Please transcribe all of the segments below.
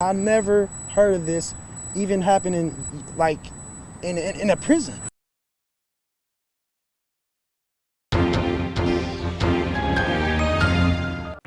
I never heard of this even happening like in, in, in a prison.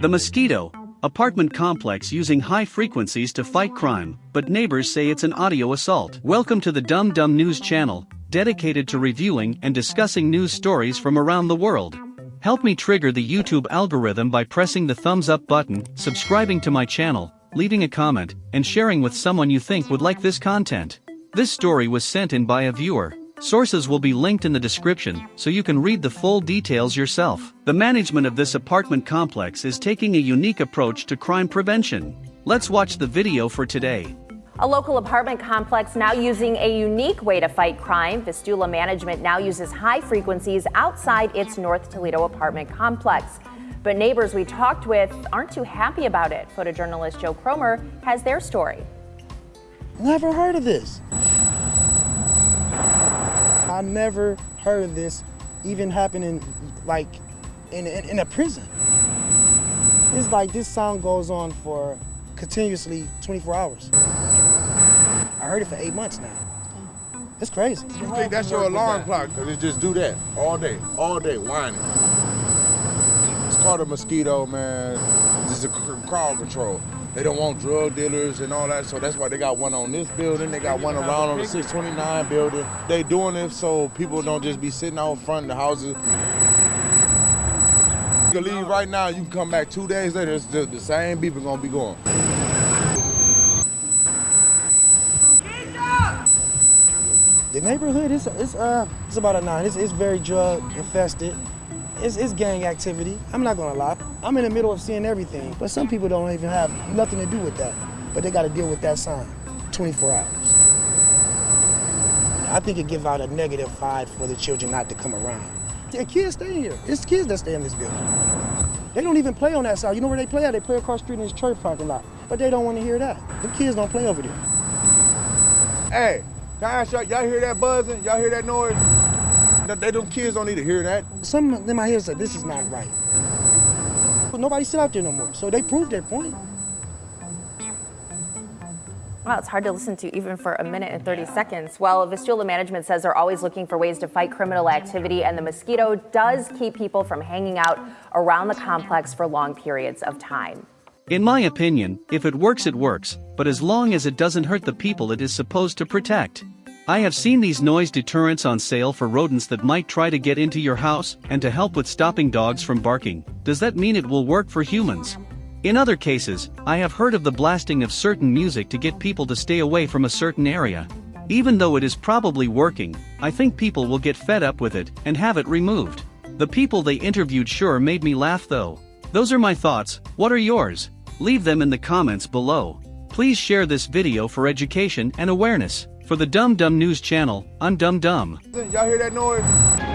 The Mosquito, apartment complex using high frequencies to fight crime, but neighbors say it's an audio assault. Welcome to the Dum Dum News channel, dedicated to reviewing and discussing news stories from around the world. Help me trigger the YouTube algorithm by pressing the thumbs up button, subscribing to my channel, leaving a comment, and sharing with someone you think would like this content. This story was sent in by a viewer. Sources will be linked in the description so you can read the full details yourself. The management of this apartment complex is taking a unique approach to crime prevention. Let's watch the video for today. A local apartment complex now using a unique way to fight crime. Vistula Management now uses high frequencies outside its North Toledo apartment complex. But neighbors we talked with aren't too happy about it. Photojournalist Joe Cromer has their story. Never heard of this. I never heard of this even happening like in, in, in a prison. It's like this sound goes on for continuously 24 hours. I heard it for eight months now. It's crazy. You think that's your alarm clock? Cause it just do that all day, all day, whining. It's called a mosquito, man. This is a crowd control. They don't want drug dealers and all that, so that's why they got one on this building. They got one around on the 629 building. They doing it so people don't just be sitting out front of the houses. You can leave right now. You can come back two days later. It's the, the same people gonna be going. The neighborhood is it's uh it's about a nine. It's, it's very drug infested. It's, it's gang activity. I'm not gonna lie. I'm in the middle of seeing everything, but some people don't even have nothing to do with that. But they got to deal with that sign 24 hours. I think it gives out a negative vibe for the children not to come around. Yeah, kids stay here. It's kids that stay in this building. They don't even play on that side. You know where they play at? They play across the street in this church parking lot. But they don't want to hear that. The kids don't play over there. Hey, can I ask y'all, y'all hear that buzzing? Y'all hear that noise? They, they, them kids don't need to hear that. Some of them out here say this is not right. But nobody sit out there no more. So they proved their point. Well, it's hard to listen to even for a minute and 30 seconds. Well, Vistula Management says they're always looking for ways to fight criminal activity, and the mosquito does keep people from hanging out around the complex for long periods of time. In my opinion, if it works, it works, but as long as it doesn't hurt the people it is supposed to protect. I have seen these noise deterrents on sale for rodents that might try to get into your house and to help with stopping dogs from barking. Does that mean it will work for humans? In other cases, I have heard of the blasting of certain music to get people to stay away from a certain area. Even though it is probably working, I think people will get fed up with it and have it removed. The people they interviewed sure made me laugh though. Those are my thoughts, what are yours? Leave them in the comments below. Please share this video for education and awareness. For the Dumb Dum News channel, I'm Dumb Dum. Y'all hear that noise?